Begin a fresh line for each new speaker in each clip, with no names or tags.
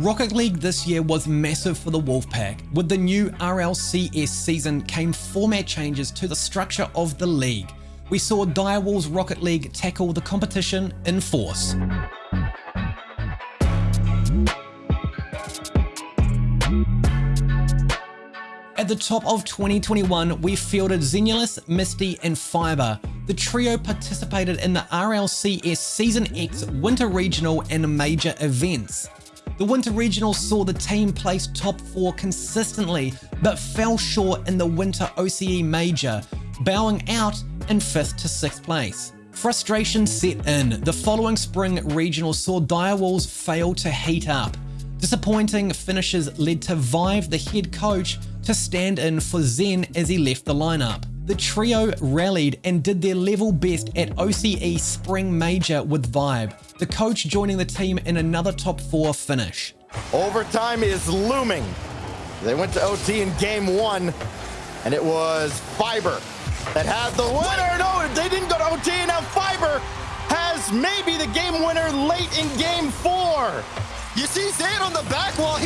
Rocket League this year was massive for the Wolfpack. With the new RLCS season came format changes to the structure of the league. We saw Direwolves Rocket League tackle the competition in force. At the top of 2021, we fielded Xenulus, Misty, and Fiber. The trio participated in the RLCS Season X Winter Regional and major events. The Winter Regional saw the team place top 4 consistently, but fell short in the Winter OCE Major, bowing out in 5th to 6th place. Frustration set in. The following spring regional saw Direwolves fail to heat up. Disappointing finishes led to Vive, the head coach, to stand in for Zen as he left the lineup. The trio rallied and did their level best at OCE Spring Major with Vibe, the coach joining the team in another top four finish.
Overtime is looming. They went to OT in game one, and it was Fiber that had the winner. No, they didn't go to OT, and now Fiber has maybe the game winner late in game four.
You see Zan on the back wall.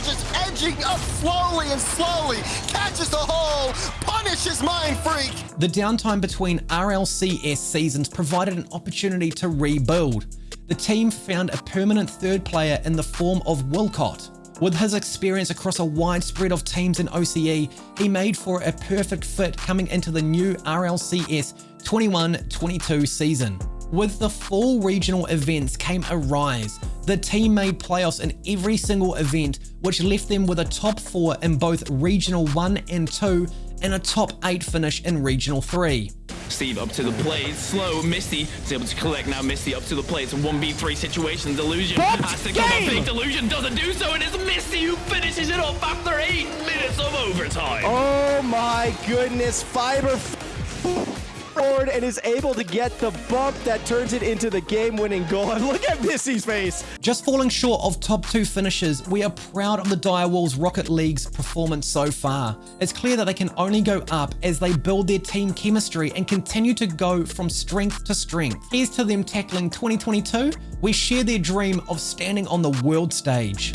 Just edging up slowly and slowly. Catches the hole. Punishes Mind Freak.
The downtime between RLCS seasons provided an opportunity to rebuild. The team found a permanent third player in the form of Wilcott. With his experience across a wide spread of teams in OCE, he made for a perfect fit coming into the new RLCS 21-22 season. With the full regional events came a rise. The team made playoffs in every single event, which left them with a top 4 in both Regional 1 and 2 and a top 8 finish in Regional 3.
Steve up to the plate, slow, Misty. Is able to collect now, Misty up to the plate, it's a 1v3 situation, Delusion. Has to come up. big, Delusion doesn't do so, and it is Misty who finishes it off after 8 minutes of overtime.
Oh my goodness, Fiber forward and is able to get the bump that turns it into the game-winning goal. And look at Misty's face.
Just falling short of top two finishes, we are proud of the Direwolves Rocket League's performance so far. It's clear that they can only go up as they build their team chemistry and continue to go from strength to strength. Here's to them tackling 2022. We share their dream of standing on the world stage.